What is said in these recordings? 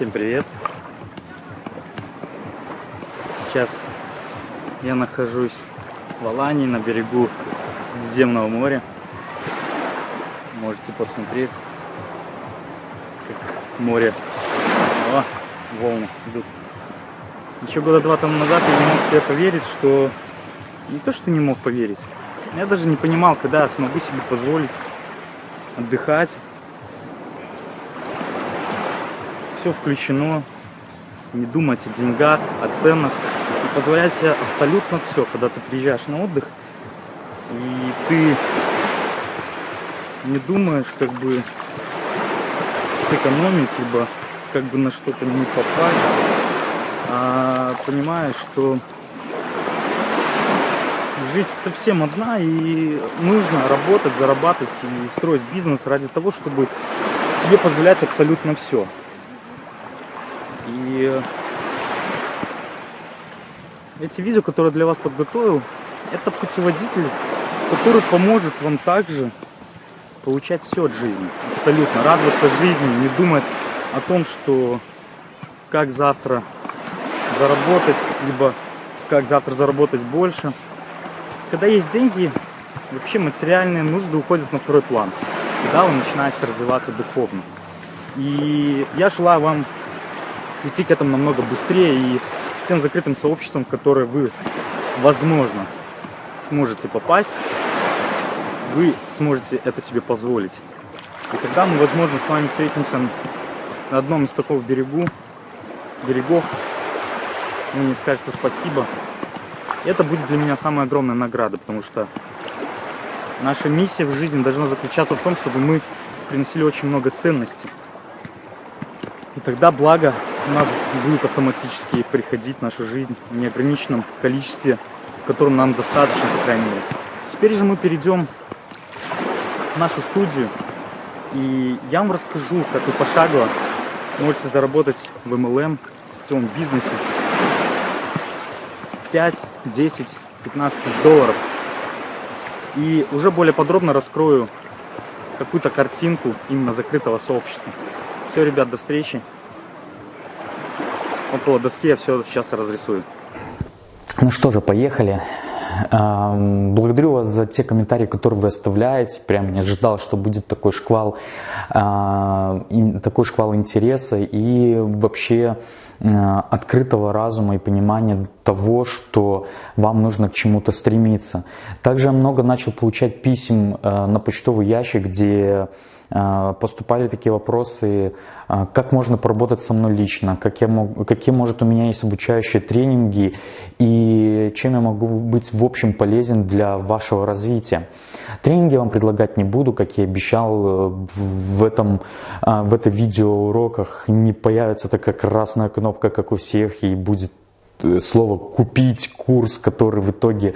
Всем привет! Сейчас я нахожусь в Алании на берегу Средиземного моря. Можете посмотреть, как море, О, волны идут. Еще года два тому назад я не мог себе поверить, что... Не то, что не мог поверить. Я даже не понимал, когда смогу себе позволить отдыхать. Все включено. Не думать о деньгах, о ценах. И позволять себе абсолютно все, когда ты приезжаешь на отдых. И ты не думаешь, как бы сэкономить, либо как бы на что-то не попасть, а понимаешь, что жизнь совсем одна и нужно работать, зарабатывать и строить бизнес ради того, чтобы себе позволять абсолютно все. И эти видео, которые для вас подготовил, это путеводитель, который поможет вам также получать все от жизни. Абсолютно. Радоваться жизни, не думать о том, что как завтра заработать, либо как завтра заработать больше. Когда есть деньги, вообще материальные нужды уходят на второй план. Когда вы начинаете развиваться духовно. И я желаю вам идти к этому намного быстрее и с тем закрытым сообществом, в которое вы, возможно, сможете попасть, вы сможете это себе позволить. И когда мы, возможно, с вами встретимся на одном из такого берегу, берегов, вы мне скажете спасибо. Это будет для меня самая огромная награда, потому что наша миссия в жизни должна заключаться в том, чтобы мы приносили очень много ценностей. И тогда благо у нас будет автоматически приходить в нашу жизнь в неограниченном количестве, в котором нам достаточно, по крайней мере. Теперь же мы перейдем в нашу студию, и я вам расскажу, как вы пошагово можете заработать в MLM, в сетевом бизнесе 5, 10, 15 тысяч долларов. И уже более подробно раскрою какую-то картинку именно закрытого сообщества. Все, ребят, до встречи. Около доски я все сейчас разрисую. Ну что же, поехали. Благодарю вас за те комментарии, которые вы оставляете. Прям не ожидал, что будет такой шквал, а, такой шквал интереса и вообще а, открытого разума и понимания того, что вам нужно к чему-то стремиться. Также я много начал получать писем а, на почтовый ящик, где поступали такие вопросы, а, как можно поработать со мной лично, как я мог, какие, может, у меня есть обучающие тренинги и чем я могу быть в общем полезен для вашего развития. Тренинги вам предлагать не буду, как я обещал э, в этом, а, в этой видеоуроках не появится такая красная кнопка, как у всех, и будет э, слово «купить курс», который в итоге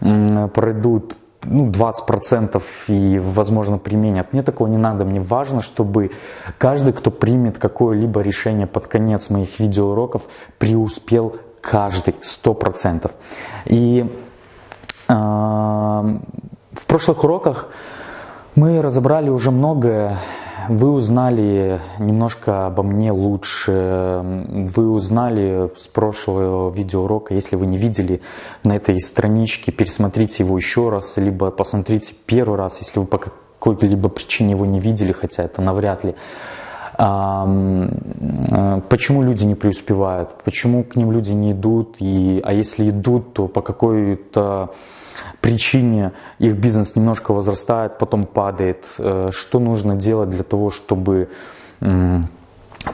пройдут ну, 20% и, возможно, применят. Мне такого не надо. Мне важно, чтобы каждый, кто примет какое-либо решение под конец моих видеоуроков, преуспел каждый, 100%. И э, в прошлых уроках мы разобрали уже многое вы узнали немножко обо мне лучше, вы узнали с прошлого видеоурока, если вы не видели на этой страничке, пересмотрите его еще раз, либо посмотрите первый раз, если вы по какой-либо причине его не видели, хотя это навряд ли. Э, почему люди не преуспевают, почему к ним люди не идут, и, а если идут, то по какой-то причине их бизнес немножко возрастает, потом падает, э, что нужно делать для того, чтобы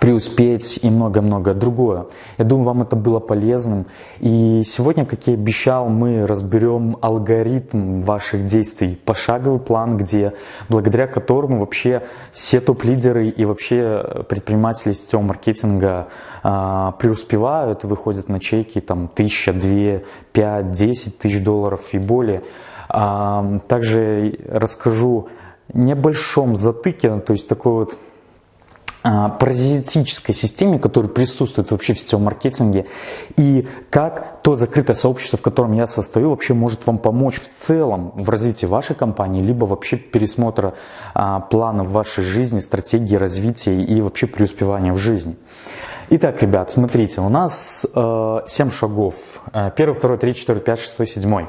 преуспеть и много-много другое. Я думаю, вам это было полезным. И сегодня, как я обещал, мы разберем алгоритм ваших действий, пошаговый план, где благодаря которому вообще все топ-лидеры и вообще предприниматели сетевого маркетинга а, преуспевают, выходят на чеки там тысяча, две, пять, десять тысяч долларов и более. А, также расскажу небольшом затыке, то есть такой вот паразитической системе, которая присутствует вообще в сетевом маркетинге, и как то закрытое сообщество, в котором я состою, вообще может вам помочь в целом в развитии вашей компании, либо вообще пересмотра а, планов вашей жизни, стратегии развития и вообще преуспевания в жизни. Итак, ребят, смотрите, у нас э, 7 шагов. Э, первый, второй, третий, четвертый, пятый, шестой, седьмой.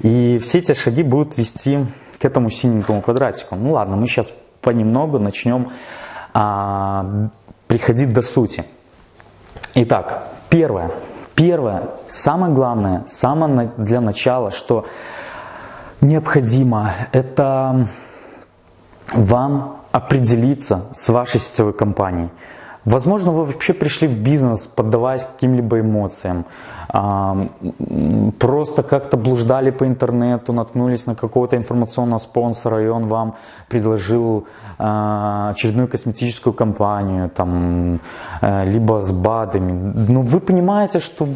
И все эти шаги будут вести к этому синенькому квадратику. Ну ладно, мы сейчас понемногу начнем э, приходить до сути. Итак, первое. Первое, самое главное, самое для начала, что необходимо, это вам определиться с вашей сетевой компанией. Возможно, вы вообще пришли в бизнес, поддаваясь каким-либо эмоциям, просто как-то блуждали по интернету, наткнулись на какого-то информационного спонсора, и он вам предложил а, очередную косметическую компанию, там, э, либо с БАДами. Но вы понимаете, что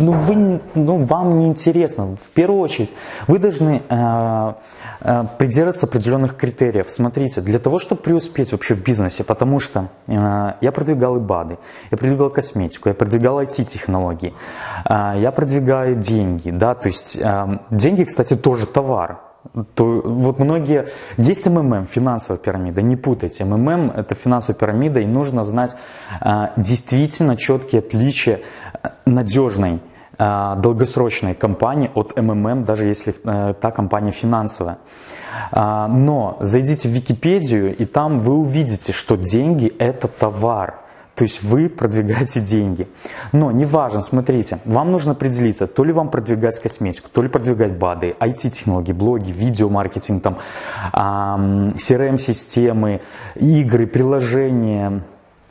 ну, вы, ну, вам не интересно. В первую очередь, вы должны э, э, придерживаться определенных критериев. Смотрите, для того, чтобы преуспеть вообще в бизнесе, потому что я продвигал и БАДы, я продвигал косметику, я продвигал IT-технологии, я продвигаю деньги, да, то есть деньги, кстати, тоже товар, то вот многие... Есть МММ, финансовая пирамида, не путайте. МММ – это финансовая пирамида, и нужно знать а, действительно четкие отличия э, надежной, а, долгосрочной компании от МММ, даже если а, та компания финансовая. А, но зайдите в Википедию, и там вы увидите, что деньги – это товар – то есть вы продвигаете деньги. Но неважно, смотрите, вам нужно определиться, то ли вам продвигать косметику, то ли продвигать БАДы, IT-технологии, блоги, видеомаркетинг, там, CRM-системы, игры, приложения,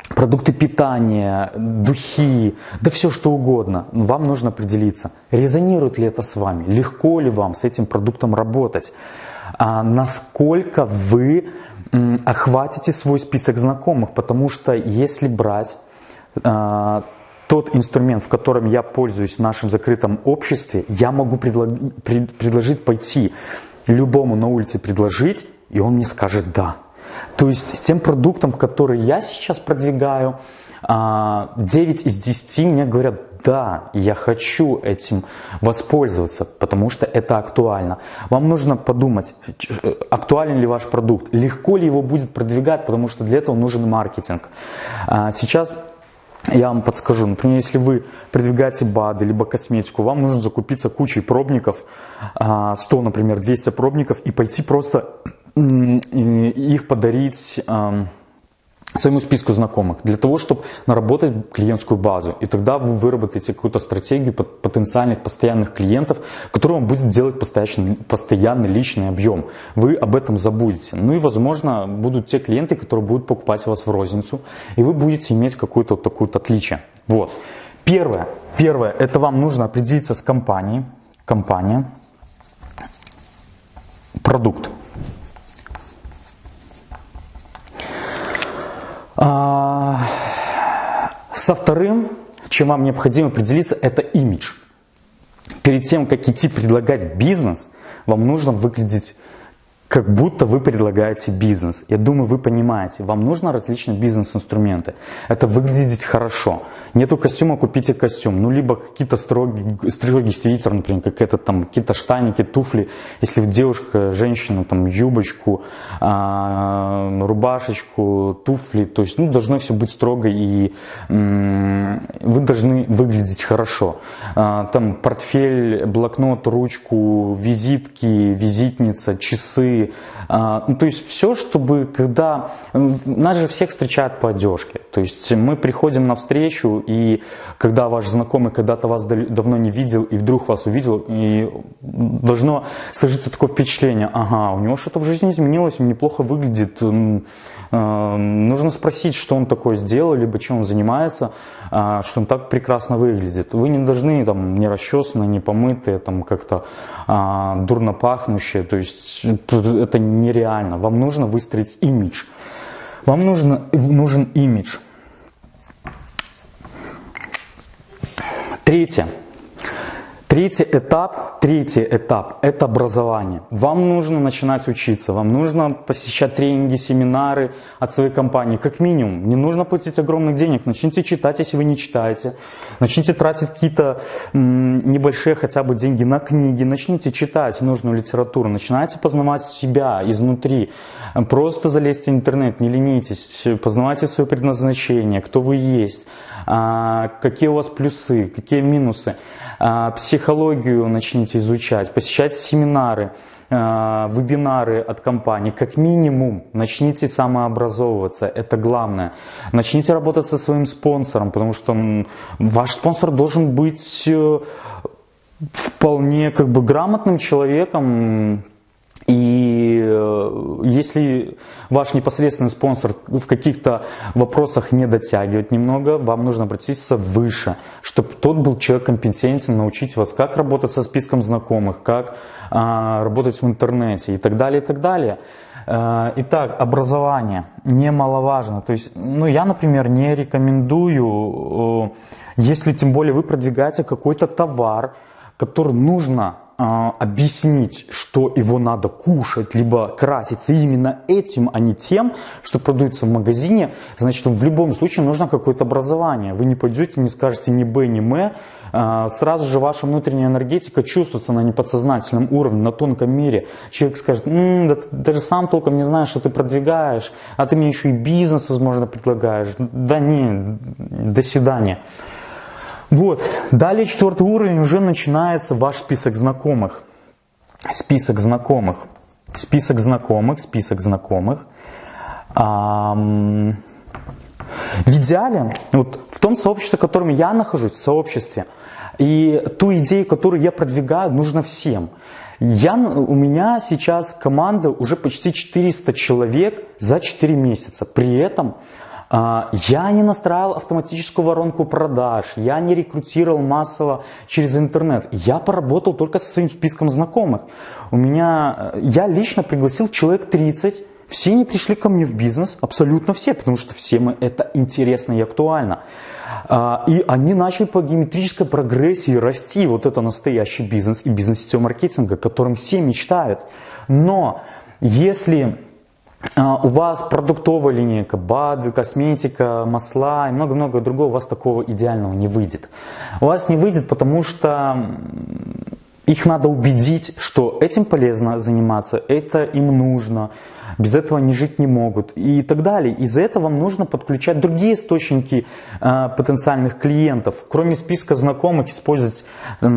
продукты питания, духи, да все что угодно. Вам нужно определиться, резонирует ли это с вами, легко ли вам с этим продуктом работать, а насколько вы охватите свой список знакомых, потому что если брать э, тот инструмент, в котором я пользуюсь в нашем закрытом обществе, я могу предло- пред- предложить пойти любому на улице предложить, и он мне скажет «да». То есть с тем продуктом, который я сейчас продвигаю, 9 а, из 10 мне говорят да, я хочу этим воспользоваться, потому что это актуально. Вам нужно подумать, актуален ли ваш продукт, легко ли его будет продвигать, потому что для этого нужен маркетинг. А, сейчас я вам подскажу, например, если вы продвигаете БАДы, либо косметику, вам нужно закупиться кучей пробников, 100, а, например, 200 пробников, и пойти просто их подарить своему списку знакомых, для того, чтобы наработать клиентскую базу. И тогда вы выработаете какую-то стратегию потенциальных постоянных клиентов, которые вам будет делать постоянный, постоянный личный объем. Вы об этом забудете. Ну и, возможно, будут те клиенты, которые будут покупать вас в розницу, и вы будете иметь какое-то вот такое вот отличие. Вот. Первое, первое, это вам нужно определиться с компанией. Компания, продукт. Со вторым, чем вам необходимо определиться, это имидж. Перед тем, как идти предлагать бизнес, вам нужно выглядеть как будто вы предлагаете бизнес. Я думаю, вы понимаете, вам нужно различные бизнес-инструменты. Это выглядеть хорошо. Нету костюма, купите костюм. Ну, либо какие-то строгий, строгий свитер, например, как это там, какие-то штаники, туфли. Если девушка, женщина, там, юбочку, а, рубашечку, туфли. То есть, ну, должно все быть строго и вы должны выглядеть хорошо. А, там портфель, блокнот, ручку, визитки, визитница, часы, а, ну, то есть все, чтобы когда... Нас же всех встречают по одежке. То есть мы приходим на встречу, и когда ваш знакомый когда-то вас давно не видел, и вдруг вас увидел, и должно сложиться такое впечатление, ага, у него что-то в жизни изменилось, он неплохо выглядит, а, нужно спросить, что он такое сделал, либо чем он занимается, а, что он так прекрасно выглядит. Вы не должны там не расчесанные, не помытые, там как-то а, дурно пахнущие. То есть это нереально. Вам нужно выстроить имидж. Вам нужно, нужен имидж. Третье. Третий этап, третий этап – это образование. Вам нужно начинать учиться, вам нужно посещать тренинги, семинары от своей компании, как минимум. Не нужно платить огромных денег, начните читать, если вы не читаете. Начните тратить какие-то небольшие хотя бы деньги на книги, начните читать нужную литературу, начинайте познавать себя изнутри. Просто залезьте в интернет, не ленитесь, познавайте свое предназначение, кто вы есть, а, какие у вас плюсы, какие минусы. А, психологию начните изучать, посещать семинары, а, вебинары от компании. Как минимум начните самообразовываться, это главное. Начните работать со своим спонсором, потому что ваш спонсор должен быть э, вполне как бы грамотным человеком, и э, если ваш непосредственный спонсор в каких-то вопросах не дотягивает немного, вам нужно обратиться выше, чтобы тот был человек компетентен, научить вас, как работать со списком знакомых, как а, работать в интернете и так далее, и так далее. Э, итак, образование немаловажно. То есть, ну, я, например, не рекомендую, э, если тем более вы продвигаете какой-то товар, который нужно объяснить, что его надо кушать, либо краситься именно этим, а не тем, что продается в магазине, значит, в любом случае нужно какое-то образование. Вы не пойдете, не скажете ни Б, ни М, а, сразу же ваша внутренняя энергетика чувствуется на неподсознательном уровне, на тонком мире. Человек скажет, М, да ты даже сам толком не знаешь, что ты продвигаешь, а ты мне еще и бизнес, возможно, предлагаешь. Да не, до свидания. Вот. Далее четвертый уровень уже начинается ваш список знакомых. Список знакомых. Список знакомых, список знакомых. В идеале, вот в том сообществе, в котором я нахожусь, в сообществе, и ту идею, которую я продвигаю, нужно всем. Я, у меня сейчас команда уже почти 400 человек за 4 месяца. При этом я не настраивал автоматическую воронку продаж, я не рекрутировал массово через интернет. Я поработал только со своим списком знакомых. У меня, э, я лично пригласил человек 30, все они пришли ко мне в бизнес, абсолютно все, потому что всем это интересно и актуально. А, и они начали по геометрической прогрессии расти. Вот это настоящий бизнес и бизнес-сетевого маркетинга, которым все мечтают. Но если а, у вас продуктовая линейка, БАДы, косметика, масла и много-много другого, у вас такого идеального не выйдет. У вас не выйдет, потому что их надо убедить, что этим полезно заниматься, это им нужно, без этого они жить не могут и так далее. Из-за этого вам нужно подключать другие источники э, потенциальных клиентов. Кроме списка знакомых, использовать э,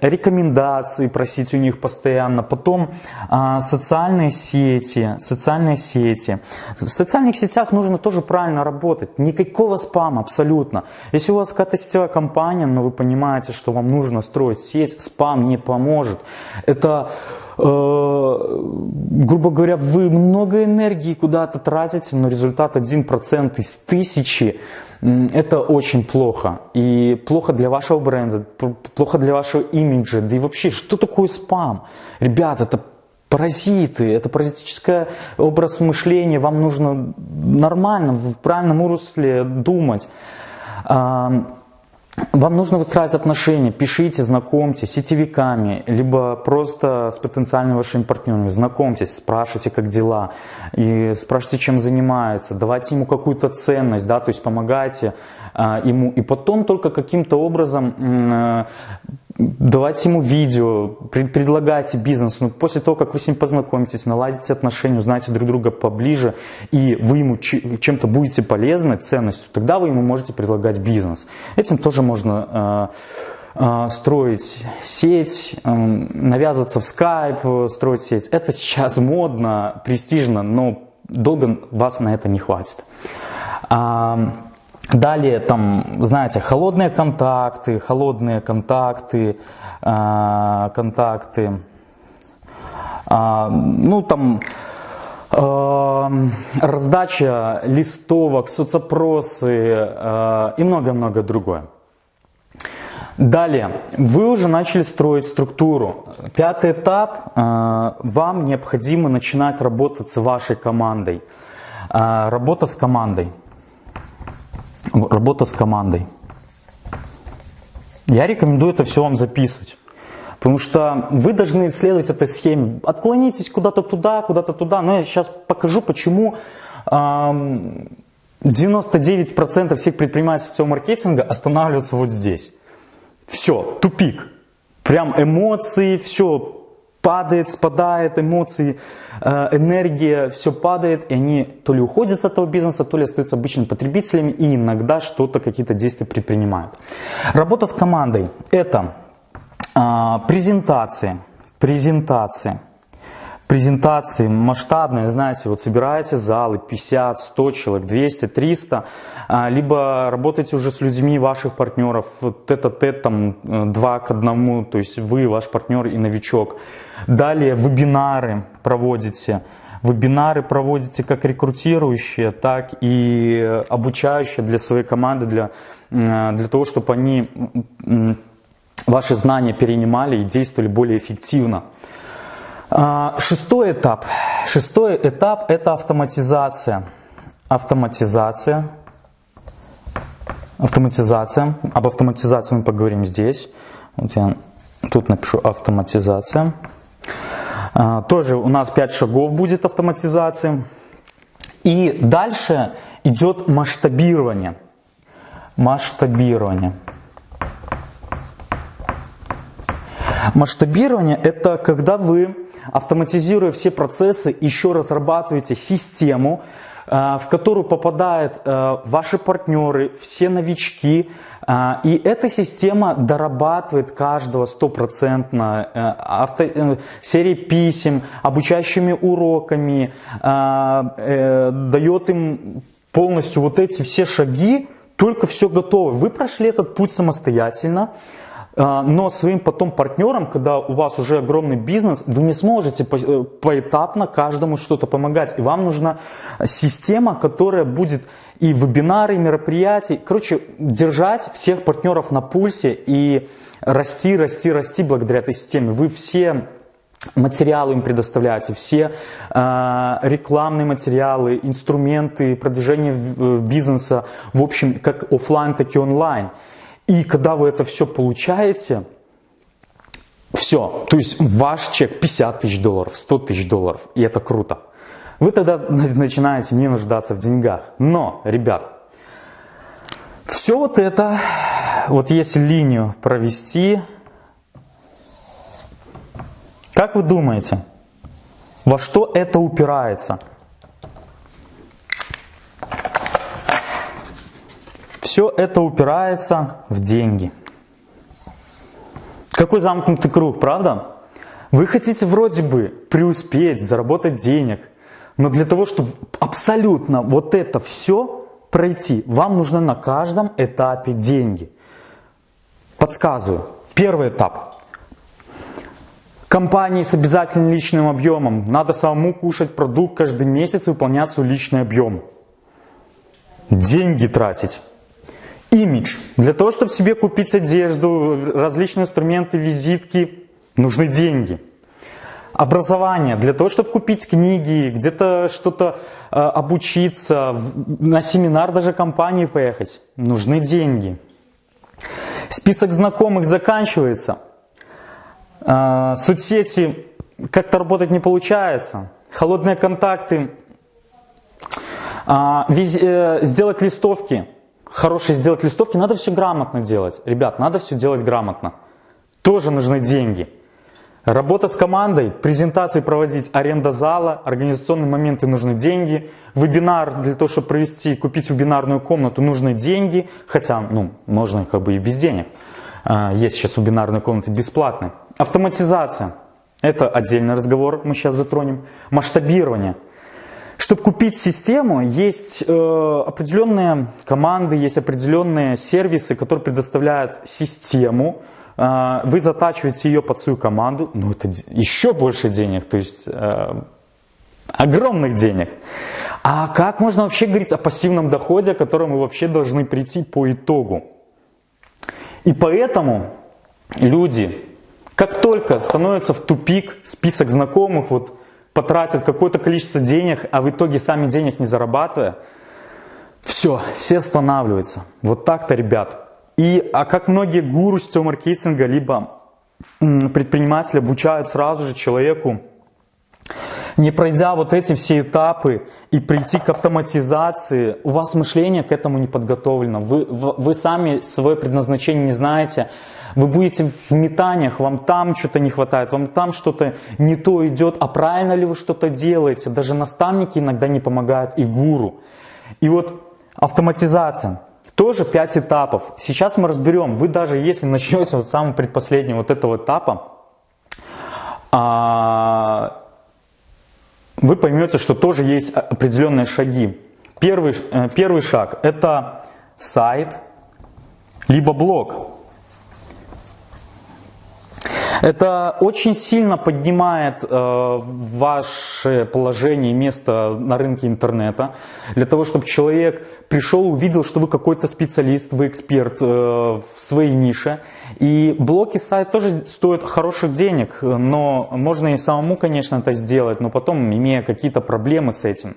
рекомендации, просить у них постоянно. Потом э, социальные сети, социальные сети. В социальных сетях нужно тоже правильно работать. Никакого спама абсолютно. Если у вас какая-то сетевая компания, но вы понимаете, что вам нужно строить сеть, спам не поможет. Это грубо говоря, вы много энергии куда-то тратите, но результат 1% из тысячи, это очень плохо. И плохо для вашего бренда, плохо для вашего имиджа. Да и вообще, что такое спам? Ребят, это паразиты, это паразитический образ мышления, вам нужно нормально, в правильном русле думать. Вам нужно выстраивать отношения, пишите, знакомьтесь с сетевиками, либо просто с потенциальными вашими партнерами, знакомьтесь, спрашивайте, как дела, и спрашивайте, чем занимается, давайте ему какую-то ценность, да, то есть помогайте а, ему, и потом только каким-то образом а, давайте ему видео, предлагайте бизнес. Но после того, как вы с ним познакомитесь, наладите отношения, узнаете друг друга поближе, и вы ему чем-то будете полезны, ценностью, тогда вы ему можете предлагать бизнес. Этим тоже можно э, э, строить сеть, э, навязываться в скайп, строить сеть. Это сейчас модно, престижно, но долго вас на это не хватит. Далее, там, знаете, холодные контакты, холодные контакты, э, контакты, э, ну, там, э, раздача листовок, соцопросы и много-много другое. Далее, вы уже начали строить структуру. Пятый этап, вам необходимо начинать работать с вашей командой. Работа с командой. Работа с командой. Я рекомендую это все вам записывать. Потому что вы должны исследовать этой схеме. Отклонитесь куда-то туда, куда-то туда. Но я сейчас покажу, почему 99% всех предпринимателей сетевого маркетинга останавливаются вот здесь. Все, тупик. Прям эмоции, все падает, спадает, эмоции, э, энергия, все падает, и они то ли уходят с этого бизнеса, то ли остаются обычными потребителями, и иногда что-то, какие-то действия предпринимают. Работа с командой – это а, презентации, презентации – презентации масштабные, знаете, вот собираете залы 50, 100 человек, 200, 300, либо работаете уже с людьми ваших партнеров, тет-а-тет там э, два к одному, то есть вы, ваш партнер и новичок. Далее вебинары проводите, вебинары проводите как рекрутирующие, так и обучающие для своей команды, для, э, для того, чтобы они ваши знания перенимали и действовали более эффективно. А, шестой этап. Шестой этап – это автоматизация. Автоматизация. Автоматизация. Об автоматизации мы поговорим здесь. Вот я тут напишу автоматизация. Тоже у нас 5 шагов будет автоматизации. И дальше идет масштабирование. Масштабирование. Масштабирование – это когда вы автоматизируя все процессы, еще разрабатываете систему, в которую попадают э, ваши партнеры, все новички, э, и эта система дорабатывает каждого стопроцентно авто, серией писем, обучающими уроками, дает им полностью вот эти все шаги, только все готово. Вы прошли этот путь самостоятельно, но своим потом партнерам, когда у вас уже огромный бизнес, вы не сможете э, поэтапно каждому что-то помогать. И вам нужна система, которая будет и вебинары, и мероприятия. Короче, держать всех партнеров на пульсе и расти, расти, расти благодаря этой системе. Вы все материалы им предоставляете, все э, рекламные материалы, инструменты продвижения бизнеса, в общем, как офлайн, так и онлайн. И когда вы это все получаете, все, то есть ваш чек 50 тысяч долларов, 100 тысяч долларов, и это круто. Вы тогда начинаете не нуждаться в деньгах. Но, ребят, все вот это, вот если линию провести, как вы думаете, во что это упирается? Все это упирается в деньги. Какой замкнутый круг, правда? Вы хотите вроде бы преуспеть, заработать денег, но для того, чтобы абсолютно вот это все пройти, вам нужно на каждом этапе деньги. Подсказываю. Первый этап. Компании с обязательным личным объемом. Надо самому кушать продукт каждый месяц и выполнять свой личный объем. Деньги тратить. Имидж. Для того, чтобы себе купить одежду, различные инструменты, визитки, нужны деньги. Образование. Для того, чтобы купить книги, где-то что-то э, обучиться, на семинар даже компании поехать, нужны деньги. Список знакомых заканчивается. Э, соцсети как-то работать не получается. Холодные контакты. Виз, э, сделать листовки – хорошие сделать листовки, надо все грамотно делать. Ребят, надо все делать грамотно. Тоже нужны деньги. Работа с командой, презентации проводить, аренда зала, организационные моменты нужны деньги. Вебинар для того, чтобы провести, купить вебинарную комнату нужны деньги. Хотя, ну, можно как бы и без денег. А, есть сейчас вебинарные комнаты бесплатные. Автоматизация. Это отдельный разговор, мы сейчас затронем. Масштабирование. Чтобы купить систему, есть э, определенные команды, есть определенные сервисы, которые предоставляют систему. Э, вы затачиваете ее под свою команду, но это еще больше денег, то есть э, огромных денег. А как можно вообще говорить о пассивном доходе, о котором мы вообще должны прийти по итогу? И поэтому люди, как только становятся в тупик, список знакомых, вот потратят какое-то количество денег, а в итоге сами денег не зарабатывая, все, все останавливаются. Вот так-то, ребят. И, а как многие гуру сетевого маркетинга, либо предприниматели обучают сразу же человеку, не пройдя вот эти все этапы и прийти к автоматизации, у вас мышление к этому не подготовлено. Вы, вы сами свое предназначение не знаете. Вы будете в метаниях, вам там что-то не хватает, вам там что-то не то идет, а правильно ли вы что-то делаете. Даже наставники иногда не помогают и гуру. И вот автоматизация. Тоже 5 этапов. Сейчас мы разберем, вы даже если начнете вот самого предпоследнего вот этого этапа, а, вы поймете, что тоже есть определенные шаги. Первый, э, первый шаг – это сайт, либо блог. Это очень сильно поднимает э, ваше положение место на рынке интернета, для того, чтобы человек пришел, увидел, что вы какой-то специалист, вы эксперт э, в своей нише. И блоки сайт тоже стоят хороших денег, но можно и самому, конечно, это сделать, но потом, имея какие-то проблемы с этим.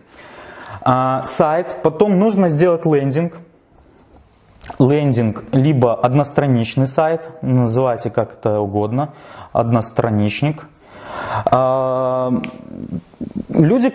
А, сайт, потом нужно сделать лендинг, лендинг, либо одностраничный сайт, называйте как это угодно, одностраничник. А, люди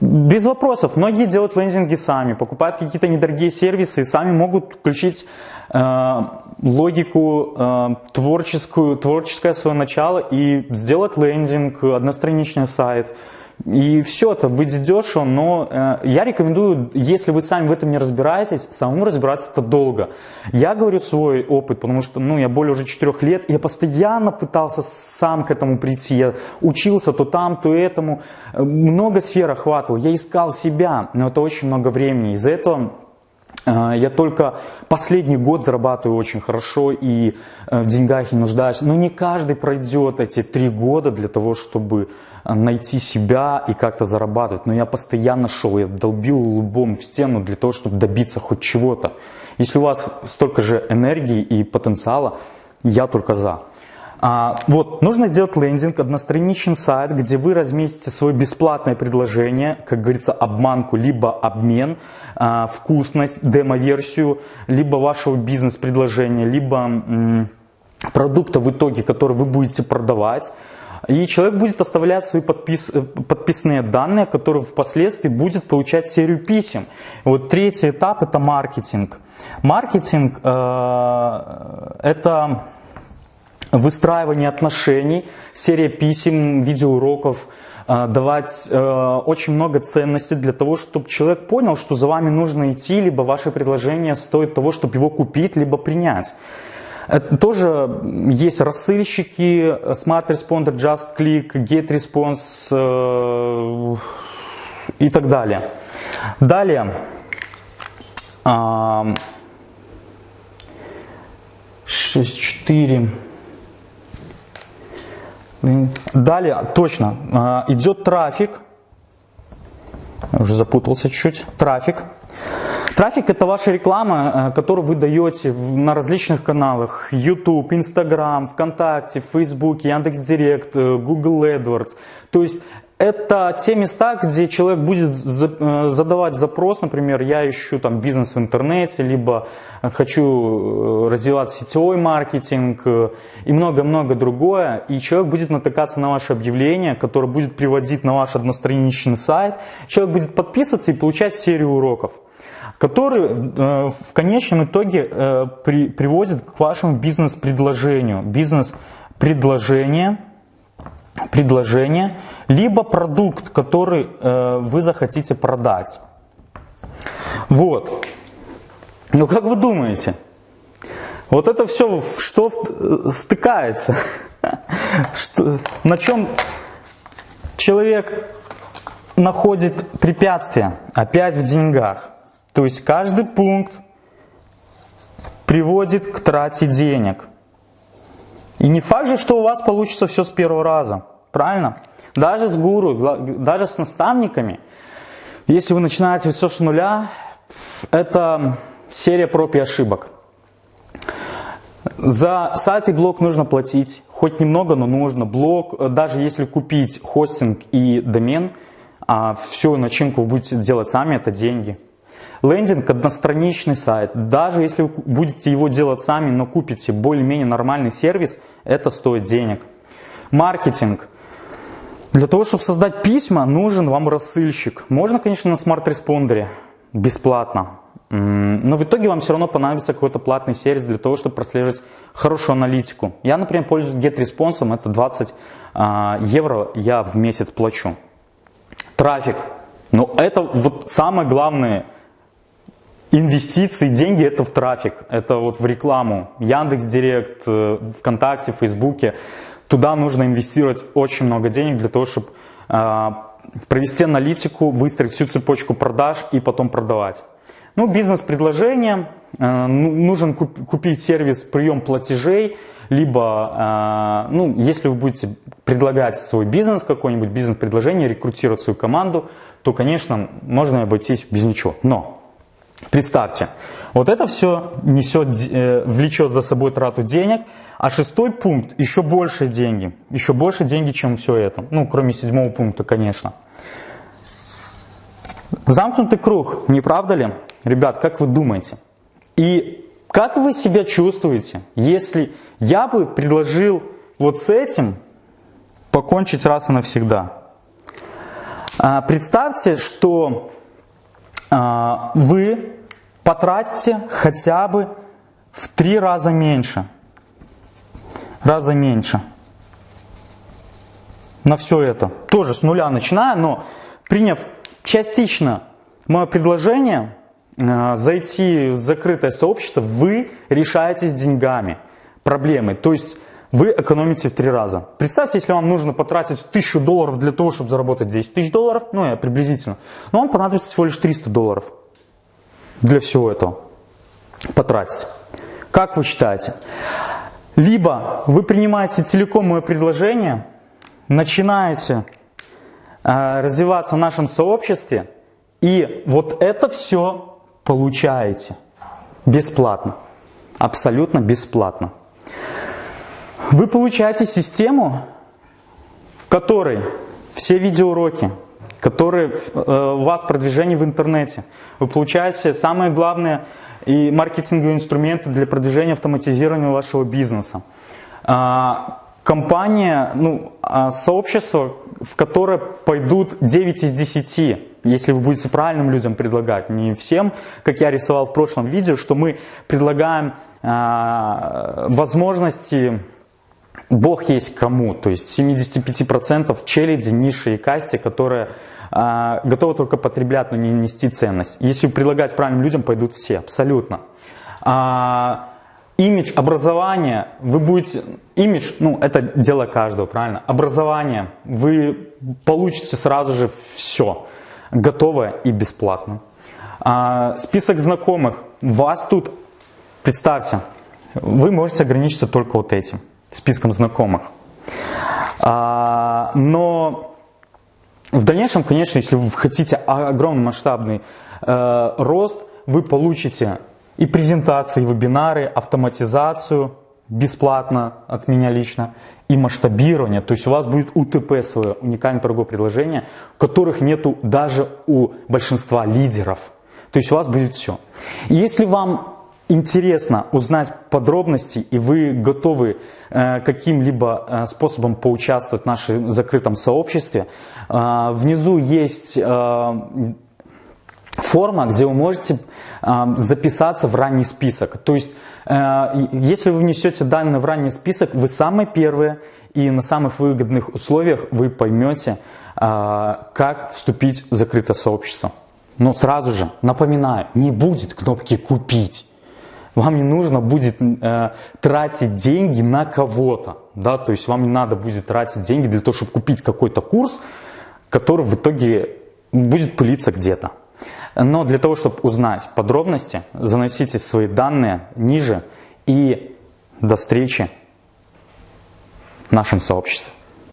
без вопросов, многие делают лендинги сами, покупают какие-то недорогие сервисы и сами могут включить э, логику э, творческую, творческое свое начало и сделать лендинг, одностраничный сайт – и все это выйдет дешево, но э, я рекомендую, если вы сами в этом не разбираетесь, самому разбираться это долго. Я говорю свой опыт, потому что ну, я более уже 4 лет, и я постоянно пытался сам к этому прийти. Я учился то там, то этому. Много сфер охватывал, я искал себя, но это очень много времени. Из-за этого э, я только последний год зарабатываю очень хорошо и э, в деньгах не нуждаюсь. Но не каждый пройдет эти три года для того, чтобы найти себя и как-то зарабатывать. Но я постоянно шел, я долбил лбом в стену для того, чтобы добиться хоть чего-то. Если у вас столько же энергии и потенциала, я только за. А, вот, нужно сделать лендинг, одностраничный сайт, где вы разместите свое бесплатное предложение, как говорится, обманку, либо обмен, а, вкусность, демо-версию, либо вашего бизнес-предложения, либо продукта в итоге, который вы будете продавать. И человек будет оставлять свои подпис, э, подписные данные, которые впоследствии будет получать серию писем. вот третий этап это маркетинг. Маркетинг э, это выстраивание отношений, серия писем, видеоуроков, э, давать э, очень много ценностей для того, чтобы человек понял, что за вами нужно идти, либо ваше предложение стоит того, чтобы его купить, либо принять. Это тоже есть рассыльщики, Smart Responder, Just Click, Get Response э, и так далее. Далее. Э, 6, 4. Далее, точно, э, идет трафик. Уже запутался чуть-чуть. Трафик. Трафик – это ваша реклама, э, которую вы даете на различных каналах. YouTube, Instagram, ВКонтакте, Facebook, Яндекс.Директ, э, Google AdWords. То есть это те места, где человек будет э, задавать запрос, например, я ищу там бизнес в интернете, либо хочу развивать сетевой маркетинг и много-много другое. И человек будет натыкаться на ваше объявление, которое будет приводить на ваш одностраничный сайт. Человек будет подписываться и получать серию уроков который э, в конечном итоге э, при, приводит к вашему бизнес-предложению. Бизнес-предложение, предложение, либо продукт, который э, вы захотите продать. Вот. Ну как вы думаете? Вот это все что стыкается? Что, на чем человек находит препятствия? Опять в деньгах. То есть каждый пункт приводит к трате денег. И не факт же, что у вас получится все с первого раза. Правильно? Даже с гуру, даже с наставниками, если вы начинаете все с нуля, это серия проб и ошибок. За сайт и блог нужно платить, хоть немного, но нужно. Блог, даже если купить хостинг и домен, а всю начинку вы будете делать сами, это деньги. Лендинг – одностраничный сайт. Даже если вы будете его делать сами, но купите более-менее нормальный сервис, это стоит денег. Маркетинг. Для того, чтобы создать письма, нужен вам рассыльщик. Можно, конечно, на SmartResponder е, бесплатно. Но в итоге вам все равно понадобится какой-то платный сервис для того, чтобы прослеживать хорошую аналитику. Я, например, пользуюсь GetResponse, это 20 а, евро я в месяц плачу. Трафик. Но это вот самое главное инвестиции, деньги это в трафик, это вот в рекламу. Яндекс Директ, э, ВКонтакте, Фейсбуке. Туда нужно инвестировать очень много денег для того, чтобы а, провести аналитику, выстроить всю цепочку продаж и потом продавать. Ну, бизнес-предложение, э, ну, нужен купить сервис прием платежей, либо, э, ну, если вы будете предлагать свой бизнес, какой-нибудь бизнес-предложение, рекрутировать свою команду, то, конечно, можно обойтись без ничего. Но представьте, вот это все несет, э, влечет за собой трату денег, а шестой пункт еще больше деньги, еще больше деньги, чем все это. Ну, кроме седьмого пункта, конечно. Замкнутый круг, не правда ли? Ребят, как вы думаете? И как вы себя чувствуете, если я бы предложил вот с этим покончить раз и навсегда? А, представьте, что а, вы потратите хотя бы в три раза меньше. Раза меньше. На все это. Тоже с нуля начиная, но приняв частично мое предложение, Э, зайти в закрытое сообщество, вы решаете с деньгами проблемы. То есть вы экономите в три раза. Представьте, если вам нужно потратить тысячу долларов для того, чтобы заработать 10 тысяч долларов, ну я приблизительно, но вам понадобится всего лишь 300 долларов для всего этого потратить. Как вы считаете? Либо вы принимаете целиком мое предложение, начинаете э, развиваться в нашем сообществе, и вот это все получаете бесплатно, абсолютно бесплатно. Вы получаете систему, в которой все видеоуроки, которые э, у вас продвижение в интернете, вы получаете самые главные и маркетинговые инструменты для продвижения автоматизирования вашего бизнеса. А, компания, ну, а, сообщество, в которое пойдут 9 из 10 если вы будете правильным людям предлагать, не всем, как я рисовал в прошлом видео, что мы предлагаем э, возможности Бог есть кому, то есть 75% челяди, ниши и касте, которые э, готовы только потреблять, но не нести ценность. Если предлагать правильным людям, пойдут все, абсолютно. А, имидж, образование, вы будете, имидж, ну это дело каждого, правильно? Образование, вы получите сразу же все готово и бесплатно. А, список знакомых. Вас тут, представьте, вы можете ограничиться только вот этим, списком знакомых. А, но в дальнейшем, конечно, если вы хотите огромный масштабный э, рост, вы получите и презентации, и вебинары, автоматизацию бесплатно от меня лично, и масштабирование, то есть у вас будет УТП свое, уникальное торговое предложение, которых нету даже у большинства лидеров. То есть у вас будет все. Если вам интересно узнать подробности и вы готовы э, каким-либо э, способом поучаствовать в нашем закрытом сообществе, э, внизу есть форма, где вы можете записаться в ранний список. То есть если вы внесете данные в ранний список, вы самые первые и на самых выгодных условиях вы поймете, как вступить в закрытое сообщество. Но сразу же напоминаю, не будет кнопки «Купить». Вам не нужно будет э, тратить деньги на кого-то. Да? То есть вам не надо будет тратить деньги для того, чтобы купить какой-то курс, который в итоге будет пылиться где-то. Но для того, чтобы узнать подробности, заносите свои данные ниже и до встречи в нашем сообществе.